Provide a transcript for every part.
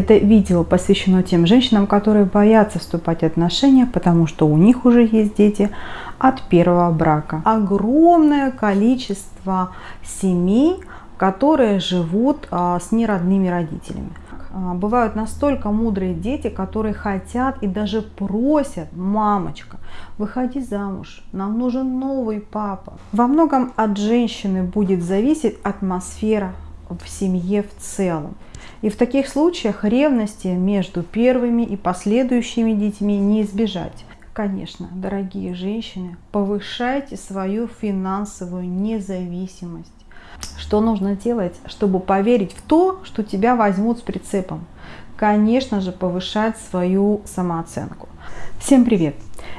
Это видео посвящено тем женщинам, которые боятся вступать в отношения, потому что у них уже есть дети от первого брака. Огромное количество семей, которые живут а, с неродными родителями. А, бывают настолько мудрые дети, которые хотят и даже просят, мамочка, выходи замуж, нам нужен новый папа. Во многом от женщины будет зависеть атмосфера в семье в целом. И в таких случаях ревности между первыми и последующими детьми не избежать. Конечно, дорогие женщины, повышайте свою финансовую независимость. Что нужно делать, чтобы поверить в то, что тебя возьмут с прицепом? Конечно же, повышать свою самооценку. Всем привет!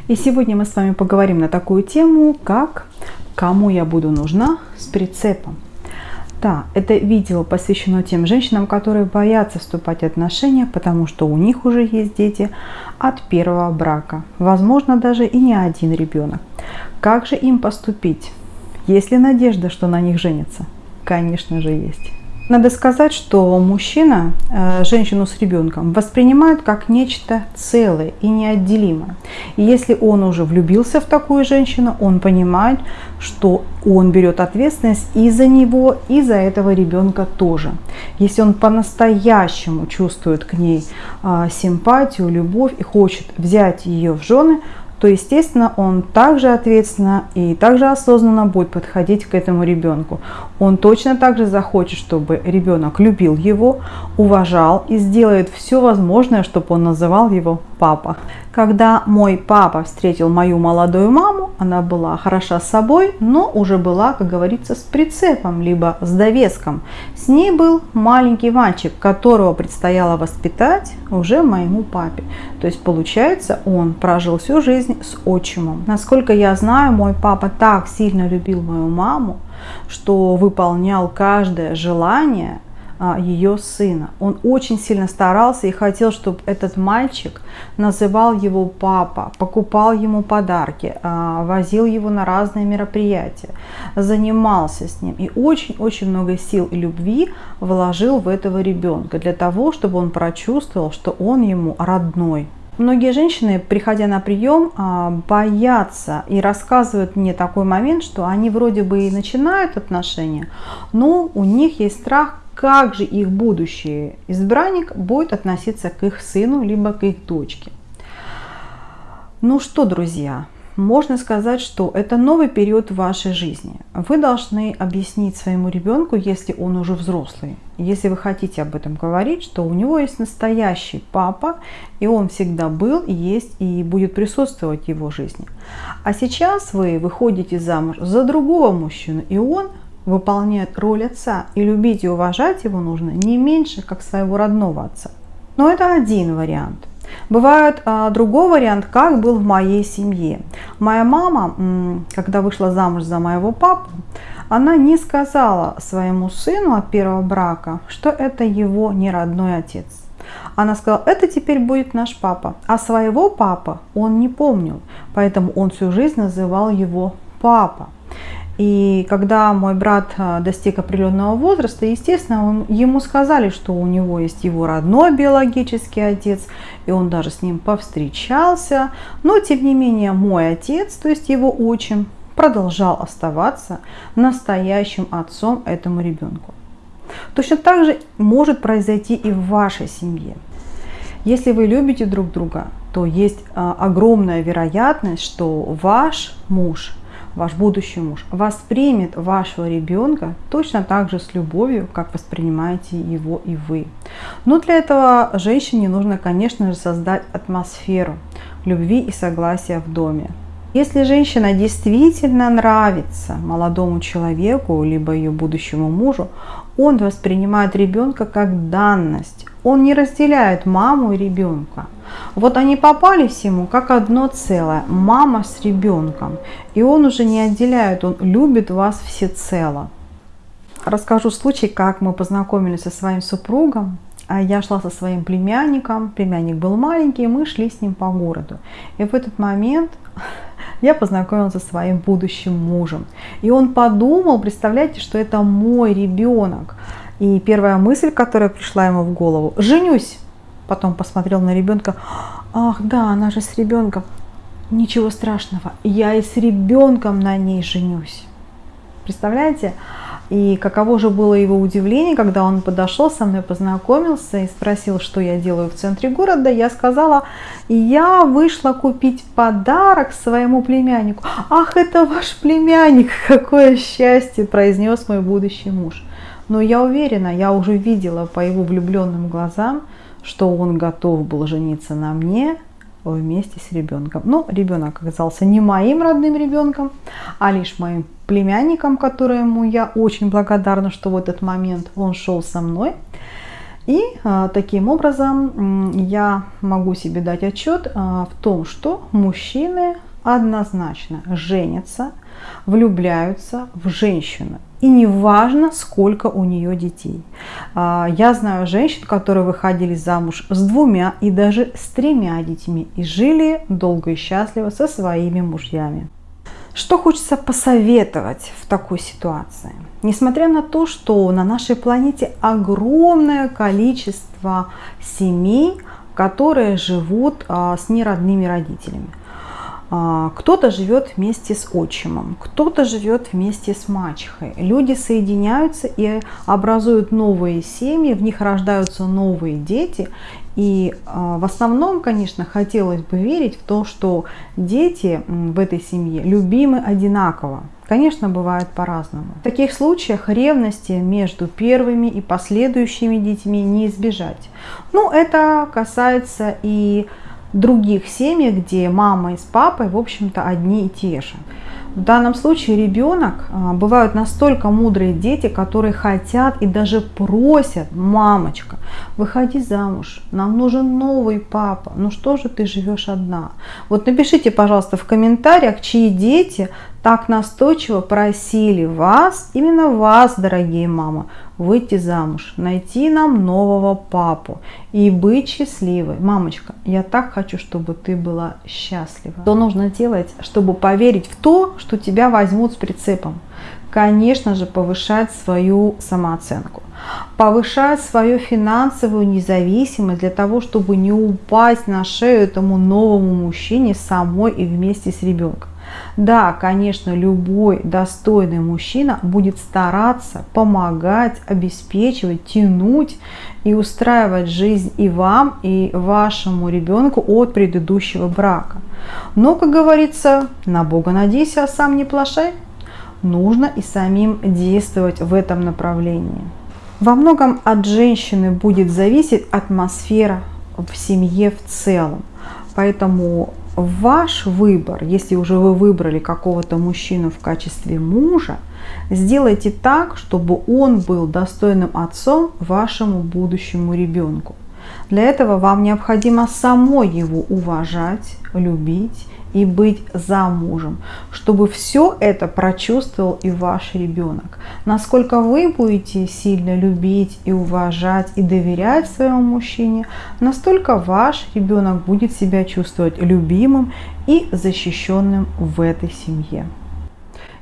И сегодня мы с вами поговорим на такую тему, как «Кому я буду нужна с прицепом?». Да, это видео посвящено тем женщинам, которые боятся вступать в отношения, потому что у них уже есть дети от первого брака. Возможно, даже и не один ребенок. Как же им поступить? Есть ли надежда, что на них женятся? Конечно же есть. Надо сказать, что мужчина э, женщину с ребенком воспринимает как нечто целое и неотделимое. И если он уже влюбился в такую женщину, он понимает, что он берет ответственность и за него, и за этого ребенка тоже. Если он по-настоящему чувствует к ней э, симпатию, любовь и хочет взять ее в жены, то, естественно, он также ответственно и также осознанно будет подходить к этому ребенку. Он точно так же захочет, чтобы ребенок любил его, уважал и сделает все возможное, чтобы он называл его папа. Когда мой папа встретил мою молодую маму, она была хороша собой, но уже была, как говорится, с прицепом, либо с довеском. С ней был маленький мальчик, которого предстояло воспитать уже моему папе. То есть, получается, он прожил всю жизнь с отчимом. Насколько я знаю, мой папа так сильно любил мою маму, что выполнял каждое желание ее сына. Он очень сильно старался и хотел, чтобы этот мальчик называл его папа, покупал ему подарки, а, возил его на разные мероприятия, занимался с ним и очень-очень много сил и любви вложил в этого ребенка для того, чтобы он прочувствовал, что он ему родной. Многие женщины, приходя на прием, а, боятся и рассказывают мне такой момент, что они вроде бы и начинают отношения, но у них есть страх как же их будущий избранник будет относиться к их сыну, либо к их дочке. Ну что, друзья, можно сказать, что это новый период в вашей жизни. Вы должны объяснить своему ребенку, если он уже взрослый, если вы хотите об этом говорить, что у него есть настоящий папа, и он всегда был, есть и будет присутствовать в его жизни. А сейчас вы выходите замуж за другого мужчину, и он выполняет роль отца, и любить и уважать его нужно не меньше, как своего родного отца. Но это один вариант. Бывает а, другой вариант, как был в моей семье. Моя мама, когда вышла замуж за моего папу, она не сказала своему сыну от первого брака, что это его не родной отец. Она сказала, это теперь будет наш папа. А своего папа он не помнил, поэтому он всю жизнь называл его папа. И когда мой брат а, достиг определенного возраста, естественно, он, ему сказали, что у него есть его родной биологический отец, и он даже с ним повстречался. Но, тем не менее, мой отец, то есть его отчим, продолжал оставаться настоящим отцом этому ребенку. Точно так же может произойти и в вашей семье. Если вы любите друг друга, то есть а, огромная вероятность, что ваш муж – ваш будущий муж воспримет вашего ребенка точно так же с любовью, как воспринимаете его и вы. Но для этого женщине нужно, конечно же, создать атмосферу любви и согласия в доме. Если женщина действительно нравится молодому человеку, либо ее будущему мужу, он воспринимает ребенка как данность. Он не разделяет маму и ребенка. Вот они попались ему как одно целое, мама с ребенком. И он уже не отделяет, он любит вас всецело. Расскажу случай, как мы познакомились со своим супругом. А я шла со своим племянником, племянник был маленький, мы шли с ним по городу. И в этот момент я познакомилась со своим будущим мужем. И он подумал, представляете, что это мой ребенок. И первая мысль, которая пришла ему в голову, женюсь. Потом посмотрел на ребенка. Ах, да, она же с ребенком. Ничего страшного, я и с ребенком на ней женюсь. Представляете? И каково же было его удивление, когда он подошел, со мной познакомился и спросил, что я делаю в центре города. Я сказала, я вышла купить подарок своему племяннику. Ах, это ваш племянник, какое счастье, произнес мой будущий муж. Но я уверена, я уже видела по его влюбленным глазам, что он готов был жениться на мне, вместе с ребенком. Но ребенок оказался не моим родным ребенком, а лишь моим племянником, которому я очень благодарна, что в этот момент он шел со мной. И а, таким образом я могу себе дать отчет а, в том, что мужчины однозначно женятся, влюбляются в женщину. И не важно, сколько у нее детей. А, я знаю женщин, которые выходили замуж с двумя и даже с тремя детьми и жили долго и счастливо со своими мужьями. Что хочется посоветовать в такой ситуации? Несмотря на то, что на нашей планете огромное количество семей, которые живут а, с неродными родителями. А, кто-то живет вместе с отчимом, кто-то живет вместе с мачехой. Люди соединяются и образуют новые семьи, в них рождаются новые дети. И а, в основном, конечно, хотелось бы верить в то, что дети в этой семье любимы одинаково. Конечно, бывает по-разному. В таких случаях ревности между первыми и последующими детьми не избежать. Ну, это касается и других семьях, где мама и с папой, в общем-то, одни и те же. В данном случае ребенок, а, бывают настолько мудрые дети, которые хотят и даже просят, мамочка, выходи замуж, нам нужен новый папа, ну что же ты живешь одна? Вот напишите, пожалуйста, в комментариях, чьи дети так настойчиво просили вас, именно вас, дорогие мамы, выйти замуж, найти нам нового папу и быть счастливой. Мамочка, я так хочу, чтобы ты была счастлива. Что нужно делать, чтобы поверить в то, что тебя возьмут с прицепом? Конечно же, повышать свою самооценку, повышать свою финансовую независимость для того, чтобы не упасть на шею этому новому мужчине самой и вместе с ребенком. Да, конечно, любой достойный мужчина будет стараться помогать, обеспечивать, тянуть и устраивать жизнь и вам, и вашему ребенку от предыдущего брака. Но, как говорится, на Бога надейся, а сам не плашай. Нужно и самим действовать в этом направлении. Во многом от женщины будет зависеть атмосфера в семье в целом. Поэтому ваш выбор, если уже вы выбрали какого-то мужчину в качестве мужа, сделайте так, чтобы он был достойным отцом вашему будущему ребенку. Для этого вам необходимо самой его уважать, любить и быть замужем, чтобы все это прочувствовал и ваш ребенок. Насколько вы будете сильно любить и уважать и доверять своему мужчине, настолько ваш ребенок будет себя чувствовать любимым и защищенным в этой семье.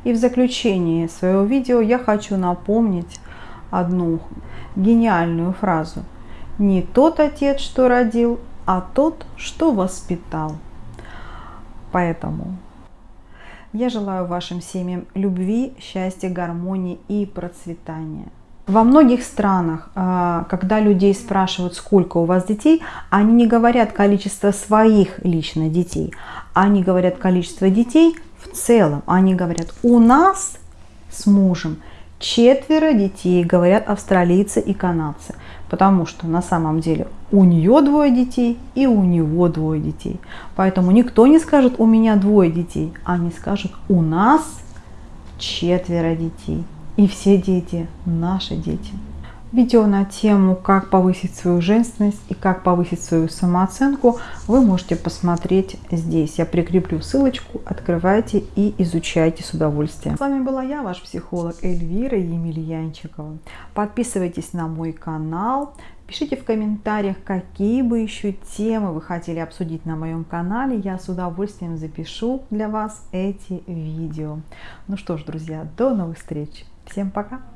И в заключении своего видео я хочу напомнить одну гениальную фразу. Не тот отец, что родил, а тот, что воспитал. Поэтому я желаю вашим семьям любви, счастья, гармонии и процветания. Во многих странах, а, когда людей спрашивают, сколько у вас детей, они не говорят количество своих лично детей, они говорят количество детей в целом. Они говорят, у нас с мужем четверо детей, говорят австралийцы и канадцы. Потому что на самом деле у нее двое детей и у него двое детей. Поэтому никто не скажет у меня двое детей, они скажут у нас четверо детей. И все дети наши дети. Видео на тему, как повысить свою женственность и как повысить свою самооценку, вы можете посмотреть здесь. Я прикреплю ссылочку, открывайте и изучайте с удовольствием. С вами была я, ваш психолог Эльвира Емельянчикова. Подписывайтесь на мой канал, пишите в комментариях, какие бы еще темы вы хотели обсудить на моем канале. Я с удовольствием запишу для вас эти видео. Ну что ж, друзья, до новых встреч. Всем пока!